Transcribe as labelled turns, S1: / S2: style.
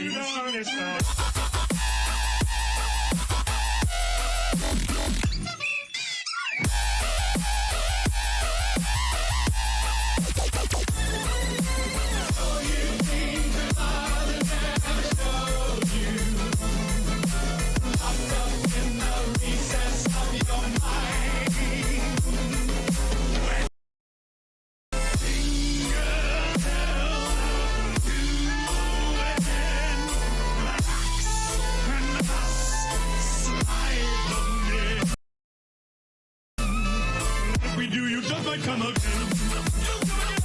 S1: you on his own. Do, you just might come again.